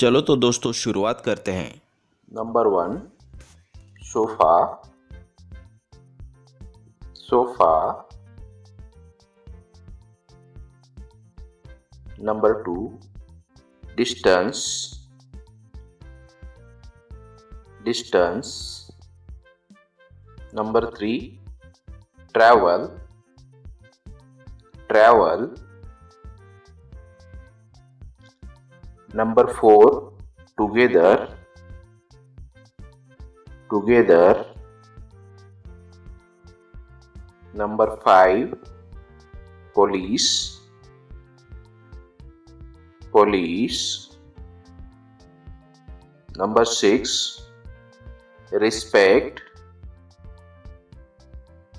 चलो तो दोस्तों शुरुआत करते हैं। Number one sofa sofa number two distance distance number three travel travel number 4 together together. Number 5 police police. Number 6 respect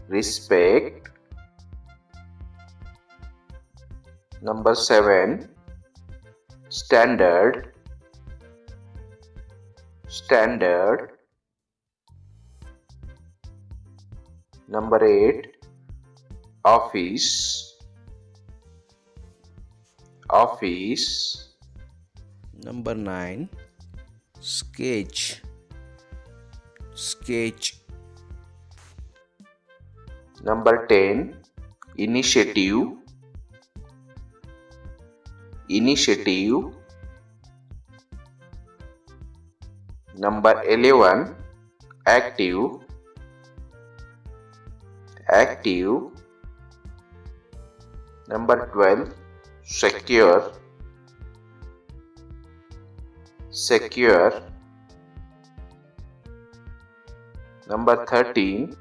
respect. Number 7 standard standard number 8 office office number 9 sketch sketch. number 10 initiative initiative number 11 active active number 12 secure secure number 13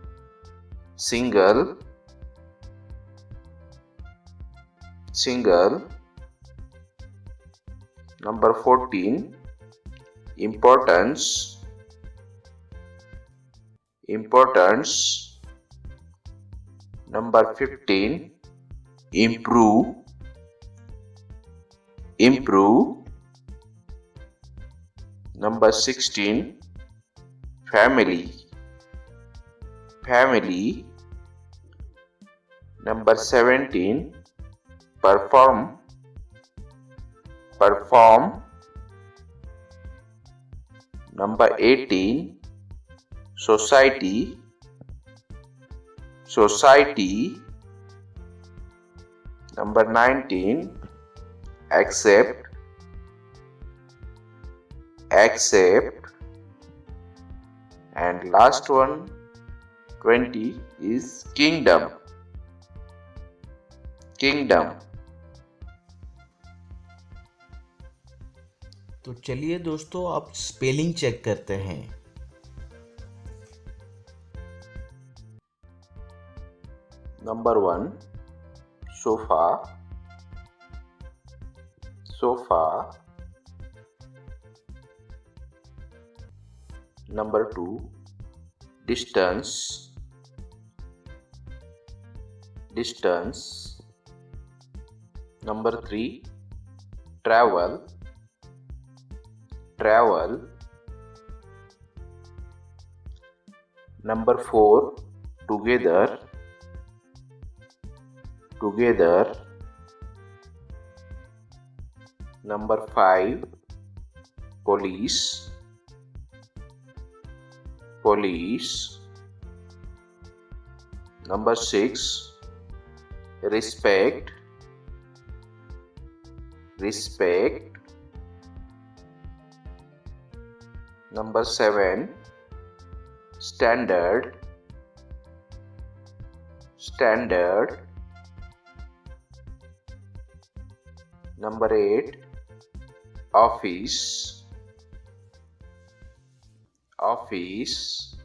single single Number 14 Importance. Importance. Number 15 Improve. Improve. Number 16 Family. Family. Number 17 Perform perform number 18 society society number 19 accept accept and last one 20 is kingdom kingdom तो चलिए दोस्तों, आप spelling check करते हैं। Number one sofa sofa number two distance distance number three travel travel. Number 4 together. Together. Number 5 police. Police. Number 6 respect. Respect Number 7 Standard Standard. Number 8 Office Office.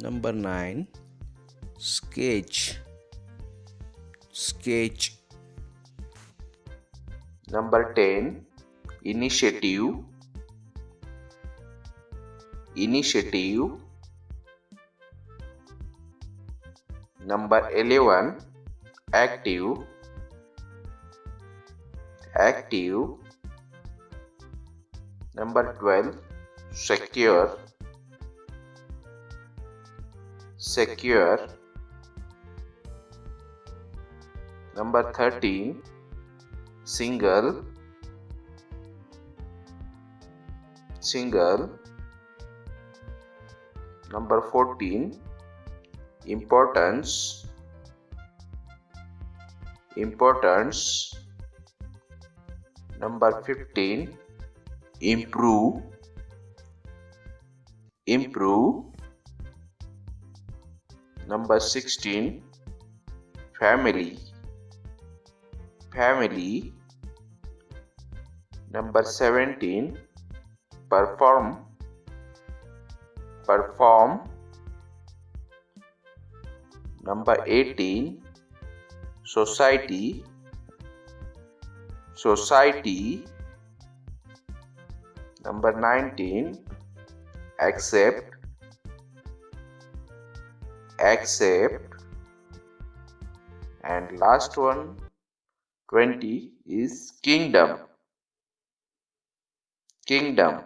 Number 9 Sketch Sketch. Number 10 Initiative initiative number 11 active active number 12 secure secure number 13 single single number 14 importance importance. Number 15 improve improve. Number 16 family family. Number 17 perform perform number 18 society society number 19 accept accept and last one 20 is kingdom kingdom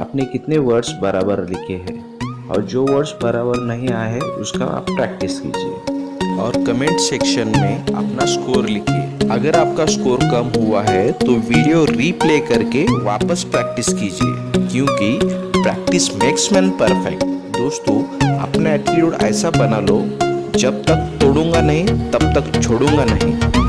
आपने कितने words बराबर लिखे हैं? और जो words बराबर नहीं आए हैं, उसका आप प्रैक्टिस कीजिए। और कमेंट सेक्शन में अपना स्कोर लिखिए। अगर आपका स्कोर कम हुआ है तो वीडियो रीप्ले करके वापस प्रैक्टिस कीजिए। क्योंकि प्रैक्टिस मेक्स मैन परफेक्ट दोस्तों, अपना एटीट्यूड ऐसा बना लो, जब तक तोड़ूँगा नहीं, तब तक छोड़ूँगा नहीं।